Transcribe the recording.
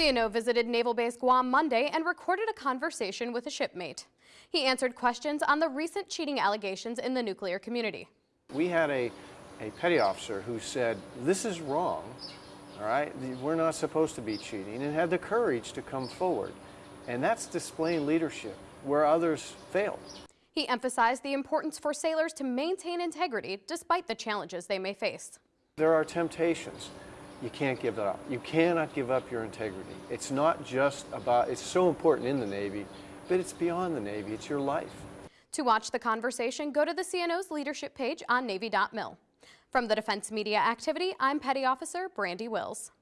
CNO visited Naval Base Guam Monday and recorded a conversation with a shipmate. He answered questions on the recent cheating allegations in the nuclear community. We had a, a petty officer who said, this is wrong, all right? We're not supposed to be cheating, and had the courage to come forward. And that's displaying leadership where others fail. He emphasized the importance for sailors to maintain integrity despite the challenges they may face. There are temptations. You can't give that up. You cannot give up your integrity. It's not just about, it's so important in the Navy, but it's beyond the Navy. It's your life. To watch the conversation, go to the CNO's leadership page on Navy.mil. From the Defense Media Activity, I'm Petty Officer Brandy Wills.